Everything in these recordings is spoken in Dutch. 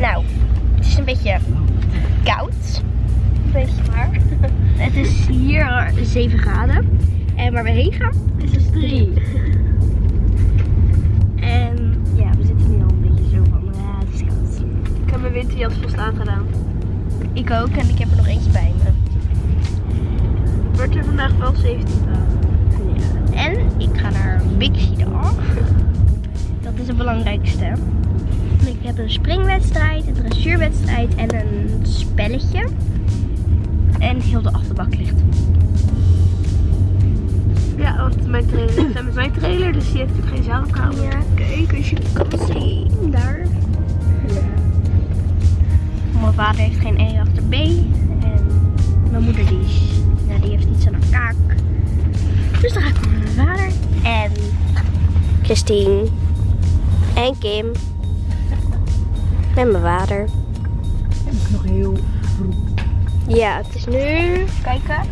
Nou, het is een beetje koud. Weet je maar. Het is hier 7 graden. En waar we heen gaan is dus 3. En ja, we zitten nu al een beetje zo van, ja, het is koud. Ik heb mijn winterjas vast aangedaan. Ik ook en ik heb er nog eentje bij me. Het wordt er vandaag wel 17 graden. Ja. En ik ga naar Bixie Dag. Dat is het belangrijkste. Ik heb een springwedstrijd, een dressuurwedstrijd en een spelletje. En heel de achterbak ligt. Ja, want mijn trailer is met mijn trailer, dus die heeft natuurlijk geen zaalkamer. Ja, kijk als je kan zien. Daar. Mijn vader heeft geen E achter B. En mijn moeder die, is, nou, die heeft iets aan haar kaak. Dus dan ga ik met mijn vader. En Christine. En Kim. En mijn vader. nog heel Ja, het is nu, kijken,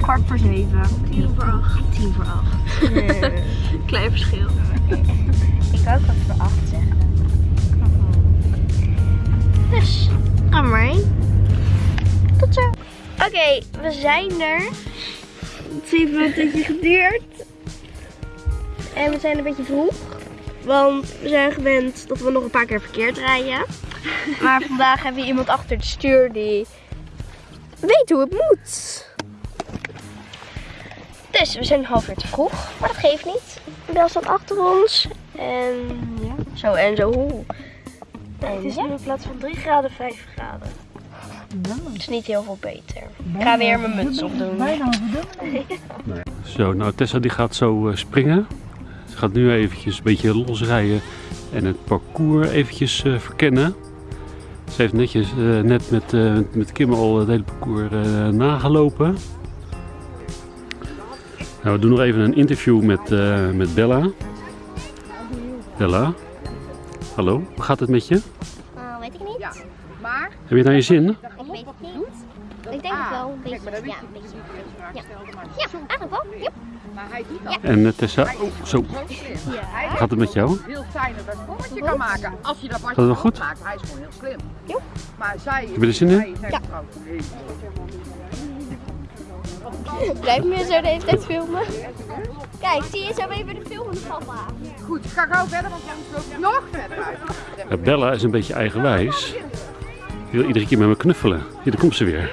kwart voor zeven. Tien voor acht. Tien voor acht. Klein verschil. Ik ook wat voor acht zeggen. Dus, ga maar heen. Tot zo. Oké, we zijn er. Het heeft wel een tijdje geduurd. En we zijn een beetje vroeg. Want we zijn gewend dat we nog een paar keer verkeerd rijden. Maar vandaag hebben we iemand achter het stuur die weet hoe het moet. Dus we zijn een half uur te vroeg, maar dat geeft niet. Bel staat achter ons. En ja, zo en zo hoe. En Het is ja, nu in plaats van 3 graden 5 graden. het is niet heel veel beter. Ik ga weer mijn muts opdoen. Zo, nou Tessa die gaat zo eh, springen. Ze gaat nu eventjes een beetje losrijden en het parcours eventjes eh, verkennen. Ze heeft netjes, eh, net met, eh, met Kim al het hele parcours eh, nagelopen. Nou, we doen nog even een interview met, eh, met Bella. Bella, hallo, hoe gaat het met je? Weet ik niet. Ja, maar Heb je het naar je zin? Ik weet het niet. Ik denk het wel een beetje. Ja, een beetje. Ja, ja eigenlijk wel. Ja. maar hij doet dat En eh, Tessa, oh, zo, hoe gaat het met jou? Heel fijn dat hij een sprongetje kan maken. Als je dat het goed? maakt, hij is gewoon heel slim. Ja. Maar zij je er zin in? Ja. Blijf me zo de hele tijd filmen. Kijk, zie je zo even de filmende papa. Goed, ik ga gauw verder, want loop je nog verder uit. Ja, Bella is een beetje eigenwijs. Wil iedere keer met me knuffelen. Hier, daar komt ze weer.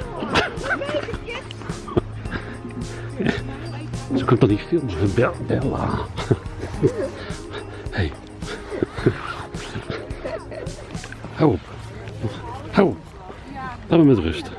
Zo kan toch niet filmen. Bella. Bella. Hey. Hou op. Hou op. Laat me met rust.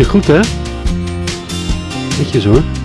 Ging goed hè? Netjes hoor.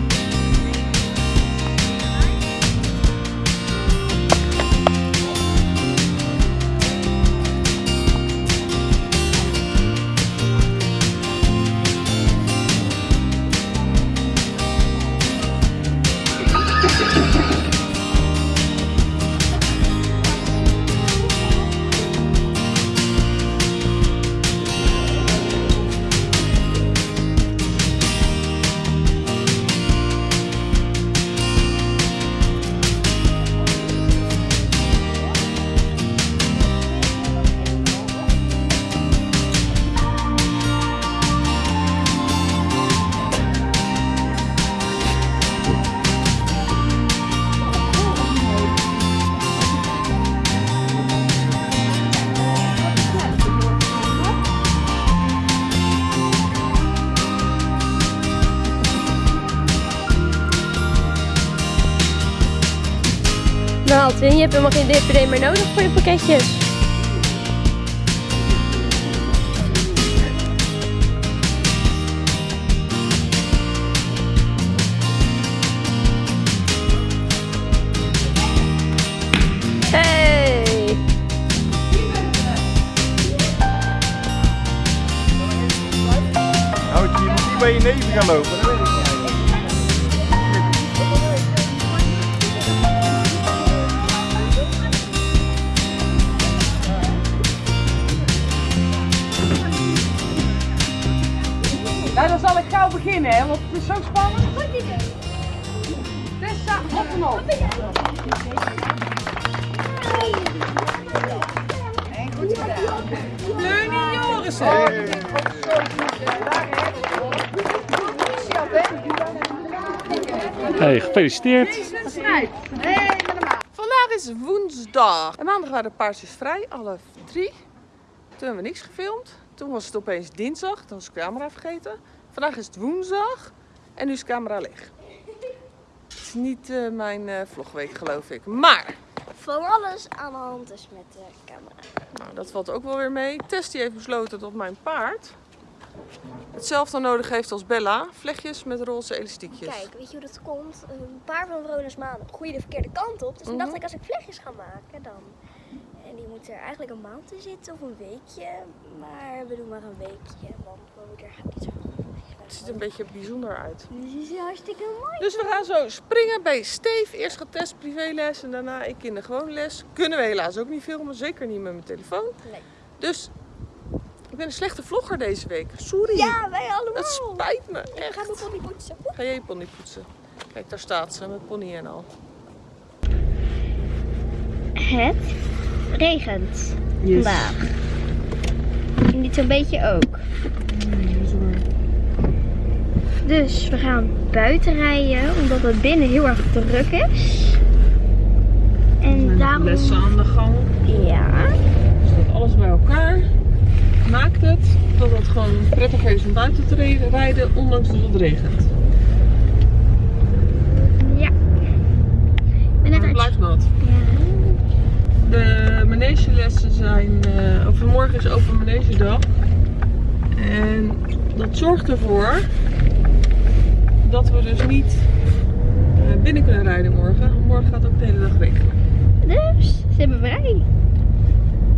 Gehaald. En je hebt helemaal geen DPD meer nodig voor je pakketjes. Hey! Houd je, je moet niet bij je neven gaan lopen, Nou, dan zal ik gauw beginnen, hè, want het is zo spannend. Tessa, op en op. En goed gedaan. Leunie Jorissen. Hey, gefeliciteerd. Vandaag is woensdag. En maandag waren de paarsjes vrij, alle drie. Toen hebben we niks gefilmd. Toen was het opeens dinsdag, toen was de camera vergeten. Vandaag is het woensdag en nu is de camera leeg. Het is niet eh, mijn eh, vlogweek geloof ik. Maar, Van alles aan de hand is met de camera. nou, dat valt ook wel weer mee. Tess die heeft besloten dat mijn paard hetzelfde nodig heeft als Bella. Vlechtjes met roze elastiekjes. Kijk, weet je hoe dat komt? Een paar van Verona's maanden groeien de verkeerde kant op. Dus toen dacht Mhm. ik, als ik vlechtjes ga maken, dan... Moeten er eigenlijk een maand in zitten of een weekje. Maar we doen maar een weekje, want mijn moeder gaat niet zo Het ziet er een beetje bijzonder uit. Die is hartstikke mooi. Dus we gaan zo springen bij Steve. Eerst gaat Tess privéles en daarna ik in de gewone les. Kunnen we helaas ook niet filmen, zeker niet met mijn telefoon. Nee. Dus ik ben een slechte vlogger deze week. Sorry. Ja, wij allemaal. Dat spijt me, Ik ga echt. mijn pony poetsen. Ga je je pony poetsen? Kijk, daar staat ze met pony en al. Het regent vandaag. En dit zo'n beetje ook. Dus we gaan buiten rijden omdat het binnen heel erg druk is. En daarom... Lessen aan de gang. Ja. Dus dat alles bij elkaar maakt het dat het gewoon prettig is om buiten te rijden, ondanks dat het regent. Ja. Maar het blijft nat. Manegelessen zijn, eh of morgen is open manegedag. En dat zorgt ervoor dat we dus niet eh, binnen kunnen rijden morgen. Morgen gaat ook de hele dag regenen. Dus, ze hebben vrij.